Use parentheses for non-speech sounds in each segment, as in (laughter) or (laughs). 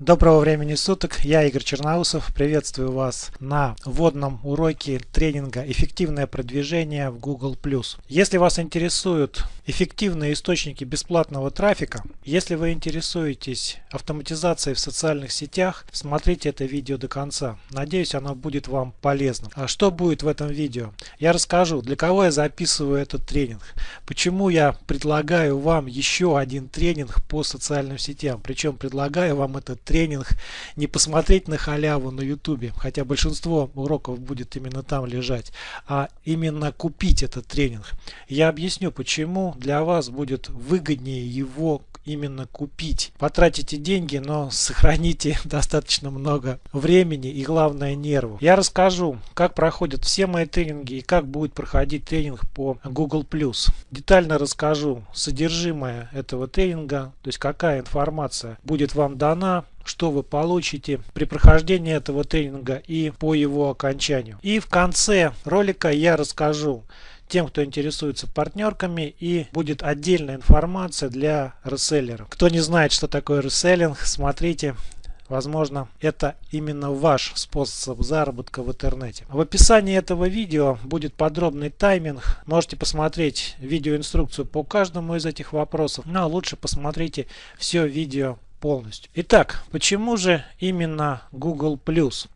Доброго времени суток, я Игорь Черноусов, приветствую вас на вводном уроке тренинга «Эффективное продвижение в Google+.» Если вас интересуют эффективные источники бесплатного трафика, если вы интересуетесь автоматизацией в социальных сетях, смотрите это видео до конца. Надеюсь, оно будет вам полезным. А что будет в этом видео? Я расскажу, для кого я записываю этот тренинг, почему я предлагаю вам еще один тренинг по социальным сетям, причем предлагаю вам этот тренинг не посмотреть на халяву на ютубе, хотя большинство уроков будет именно там лежать, а именно купить этот тренинг. Я объясню, почему для вас будет выгоднее его именно купить. Потратите деньги, но сохраните (laughs) достаточно много времени и главное нервов. Я расскажу, как проходят все мои тренинги и как будет проходить тренинг по Google+. Детально расскажу содержимое этого тренинга, то есть какая информация будет вам дана, что вы получите при прохождении этого тренинга и по его окончанию. И в конце ролика я расскажу, тем, кто интересуется партнерками и будет отдельная информация для реселлеров. Кто не знает, что такое реселлинг, смотрите Возможно, это именно ваш способ заработка в интернете. В описании этого видео будет подробный тайминг. Можете посмотреть видеоинструкцию по каждому из этих вопросов. Но лучше посмотрите все видео полностью. Итак, почему же именно Google+.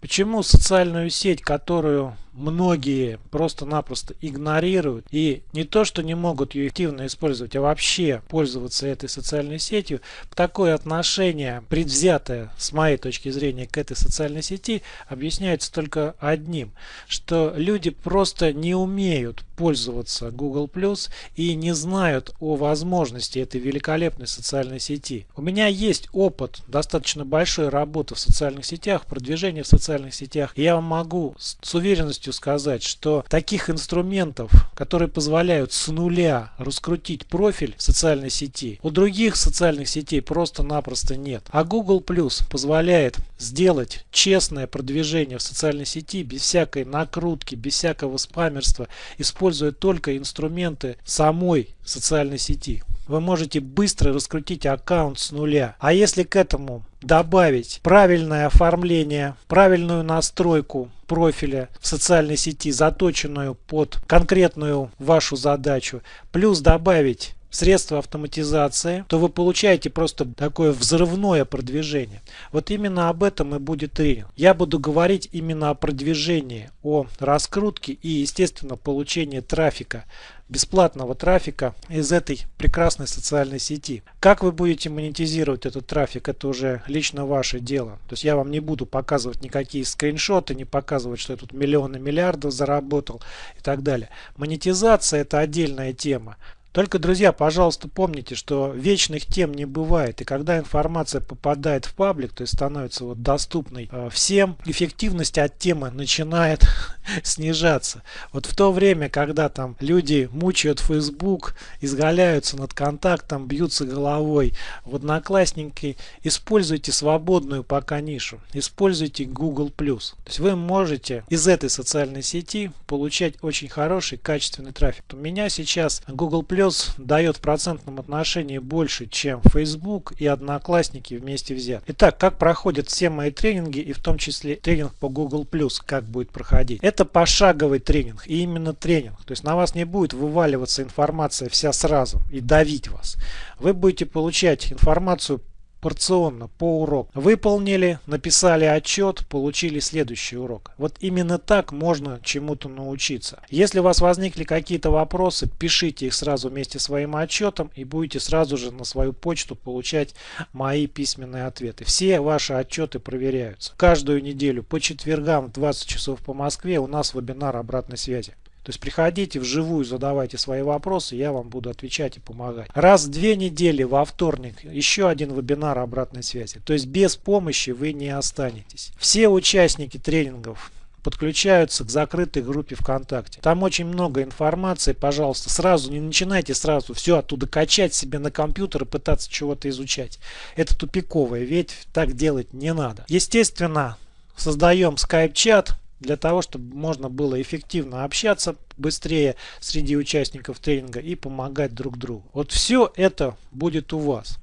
Почему социальную сеть, которую многие просто-напросто игнорируют. И не то, что не могут ее активно использовать, а вообще пользоваться этой социальной сетью, такое отношение, предвзятое с моей точки зрения к этой социальной сети, объясняется только одним, что люди просто не умеют пользоваться Google Plus и не знают о возможности этой великолепной социальной сети. У меня есть опыт достаточно большой работы в социальных сетях, продвижения в социальных сетях, я могу с уверенностью уверенностью сказать, что таких инструментов, которые позволяют с нуля раскрутить профиль социальной сети, у других социальных сетей просто-напросто нет. А Google Plus позволяет сделать честное продвижение в социальной сети без всякой накрутки, без всякого спамерства, используя только инструменты самой социальной сети вы можете быстро раскрутить аккаунт с нуля. А если к этому добавить правильное оформление, правильную настройку профиля в социальной сети, заточенную под конкретную вашу задачу, плюс добавить средства автоматизации, то вы получаете просто такое взрывное продвижение. Вот именно об этом и будет тренинг. Я буду говорить именно о продвижении, о раскрутке и, естественно, получении трафика бесплатного трафика из этой прекрасной социальной сети. Как вы будете монетизировать этот трафик, это уже лично ваше дело. То есть я вам не буду показывать никакие скриншоты, не показывать, что я тут миллионы миллиардов заработал и так далее. Монетизация это отдельная тема. Только, друзья, пожалуйста, помните, что вечных тем не бывает. И когда информация попадает в паблик, то есть становится вот доступной э, всем, эффективность от темы начинает (laughs) снижаться. Вот в то время, когда там люди мучают Facebook, изгаляются над контактом, бьются головой в Одноклассники, используйте свободную пока нишу. Используйте Google+. То есть вы можете из этой социальной сети получать очень хороший, качественный трафик. У меня сейчас Google Plus дает в процентном отношении больше, чем Facebook и Одноклассники вместе взят. Итак, как проходят все мои тренинги и в том числе тренинг по Google Plus, как будет проходить. Это пошаговый тренинг и именно тренинг. То есть на вас не будет вываливаться информация вся сразу и давить вас. Вы будете получать информацию порционно по уроку. Выполнили, написали отчет, получили следующий урок. Вот именно так можно чему-то научиться. Если у вас возникли какие-то вопросы, пишите их сразу вместе с своим отчетом и будете сразу же на свою почту получать мои письменные ответы. Все ваши отчеты проверяются. Каждую неделю по четвергам в 20 часов по Москве у нас вебинар обратной связи. То есть приходите вживую, задавайте свои вопросы, я вам буду отвечать и помогать. Раз в две недели во вторник еще один вебинар обратной связи. То есть без помощи вы не останетесь. Все участники тренингов подключаются к закрытой группе ВКонтакте. Там очень много информации, пожалуйста, сразу не начинайте сразу все оттуда качать себе на компьютер и пытаться чего-то изучать. Это тупиковое, ведь так делать не надо. Естественно, создаем скайп-чат, для того, чтобы можно было эффективно общаться быстрее среди участников тренинга и помогать друг другу. Вот все это будет у вас.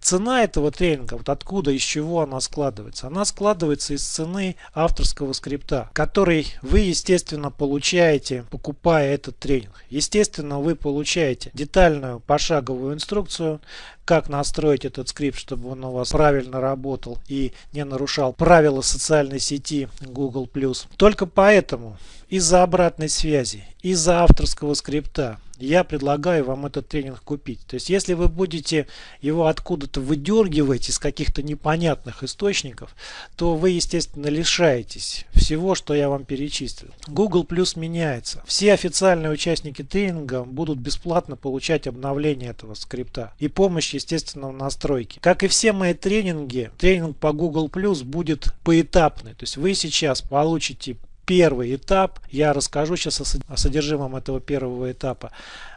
Цена этого тренинга, вот откуда, из чего она складывается? Она складывается из цены авторского скрипта, который вы, естественно, получаете, покупая этот тренинг. Естественно, вы получаете детальную пошаговую инструкцию, как настроить этот скрипт, чтобы он у вас правильно работал и не нарушал правила социальной сети Google+. Только поэтому из-за обратной связи, из-за авторского скрипта я предлагаю вам этот тренинг купить. То есть, если вы будете его откуда-то выдергивать из каких-то непонятных источников, то вы, естественно, лишаетесь всего, что я вам перечислил. Google Plus меняется. Все официальные участники тренинга будут бесплатно получать обновление этого скрипта и помощь, естественно, в настройке. Как и все мои тренинги, тренинг по Google Plus будет поэтапный. То есть, вы сейчас получите первый этап. Я расскажу сейчас о содержимом этого первого этапа.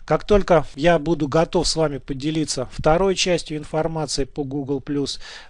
Как только я буду готов с вами поделиться второй частью информации по Google+,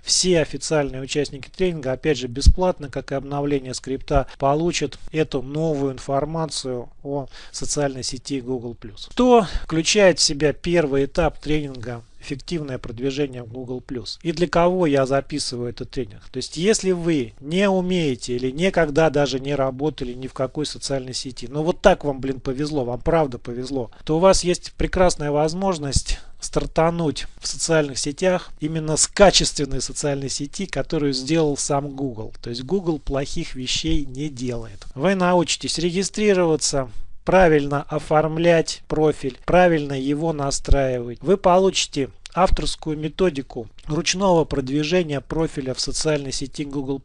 все официальные участники тренинга, опять же бесплатно, как и обновление скрипта, получат эту новую информацию о социальной сети Google+. Что включает в себя первый этап тренинга эффективное продвижение в Google+. И для кого я записываю этот тренинг. То есть, если вы не умеете или никогда даже не работали ни в какой социальной сети, но вот так вам, блин, повезло, вам правда повезло, то у вас есть прекрасная возможность стартануть в социальных сетях именно с качественной социальной сети, которую сделал сам Google. То есть Google плохих вещей не делает. Вы научитесь регистрироваться, правильно оформлять профиль, правильно его настраивать. Вы получите авторскую методику ручного продвижения профиля в социальной сети Google+.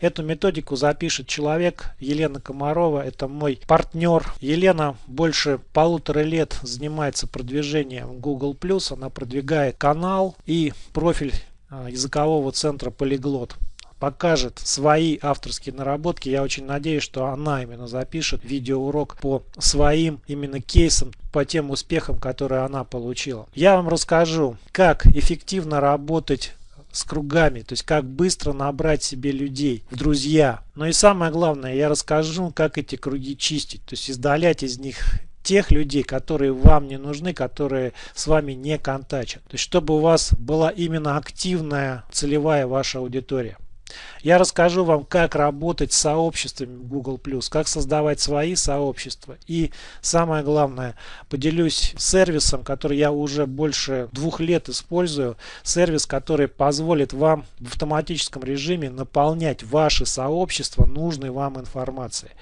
Эту методику запишет человек, Елена Комарова, это мой партнер. Елена больше полутора лет занимается продвижением Google+, она продвигает канал и профиль а, языкового центра Полиглот покажет свои авторские наработки. Я очень надеюсь, что она именно запишет видеоурок по своим именно кейсам, по тем успехам, которые она получила. Я вам расскажу, как эффективно работать с кругами, то есть как быстро набрать себе людей в друзья. Но и самое главное, я расскажу, как эти круги чистить, то есть издалять из них тех людей, которые вам не нужны, которые с вами не контачат. То есть чтобы у вас была именно активная целевая ваша аудитория. Я расскажу вам, как работать с сообществами Google+, как создавать свои сообщества. И самое главное, поделюсь сервисом, который я уже больше двух лет использую. Сервис, который позволит вам в автоматическом режиме наполнять ваши сообщества нужной вам информацией.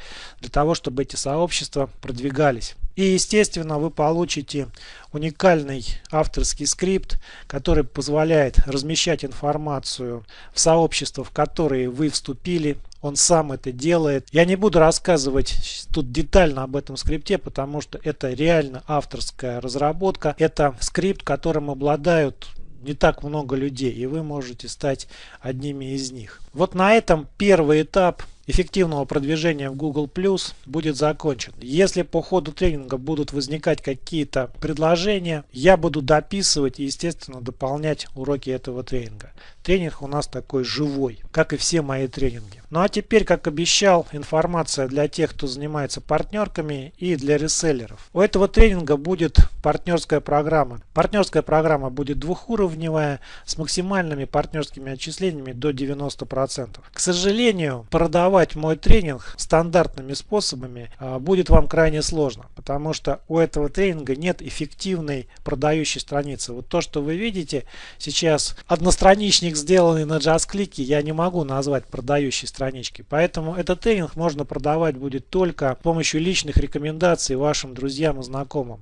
Для того, чтобы эти сообщества продвигались. И естественно вы получите уникальный авторский скрипт, который позволяет размещать информацию в сообщества, в которые вы вступили. Он сам это делает. Я не буду рассказывать тут детально об этом скрипте, потому что это реально авторская разработка. Это скрипт, которым обладают не так много людей, и вы можете стать одними из них. Вот на этом первый этап эффективного продвижения в Google Plus будет закончен. Если по ходу тренинга будут возникать какие-то предложения, я буду дописывать и, естественно, дополнять уроки этого тренинга. Тренинг у нас такой живой, как и все мои тренинги. Ну а теперь, как обещал, информация для тех, кто занимается партнерками и для реселлеров. У этого тренинга будет партнерская программа. Партнерская программа будет двухуровневая с максимальными партнерскими отчислениями до 90%. К сожалению, продавать мой тренинг стандартными способами а, будет вам крайне сложно, потому что у этого тренинга нет эффективной продающей страницы. Вот то, что вы видите сейчас, одностраничник страничник, сделанный на JustClick, я не могу назвать продающей страничкой. Поэтому этот тренинг можно продавать будет только с помощью личных рекомендаций вашим друзьям и знакомым.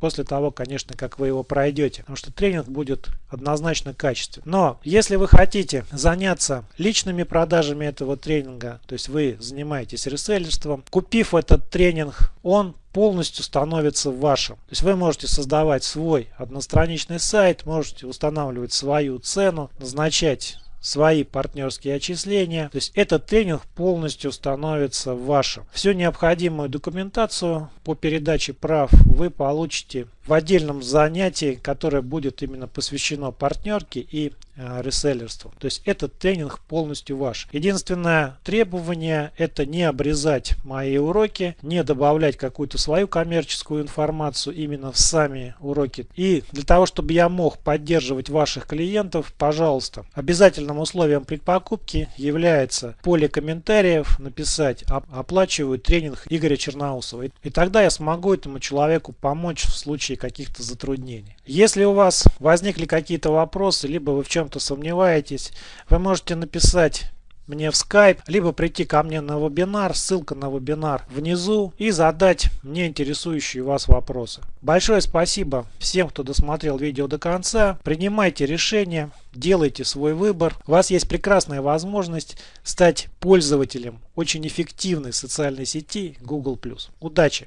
После того, конечно, как вы его пройдете. Потому что тренинг будет однозначно качественный. Но если вы хотите заняться личными продажами этого тренинга, то есть вы занимаетесь реселлерством, купив этот тренинг, он полностью становится вашим. То есть вы можете создавать свой одностраничный сайт, можете устанавливать свою цену, назначать свои партнерские отчисления. То есть этот тренинг полностью становится вашим. Всю необходимую документацию по передаче прав вы получите в отдельном занятии, которое будет именно посвящено партнерке и э, реселлерству. То есть этот тренинг полностью ваш. Единственное требование это не обрезать мои уроки, не добавлять какую-то свою коммерческую информацию именно в сами уроки. И для того, чтобы я мог поддерживать ваших клиентов, пожалуйста, обязательным условием при покупке является поле комментариев написать оплачиваю тренинг Игоря Черноусова. И тогда я смогу этому человеку помочь в случае каких-то затруднений. Если у вас возникли какие-то вопросы, либо вы в чем-то сомневаетесь, вы можете написать мне в Skype, либо прийти ко мне на вебинар, ссылка на вебинар внизу и задать мне интересующие вас вопросы. Большое спасибо всем, кто досмотрел видео до конца. Принимайте решения, делайте свой выбор. У вас есть прекрасная возможность стать пользователем очень эффективной социальной сети Google+. Удачи!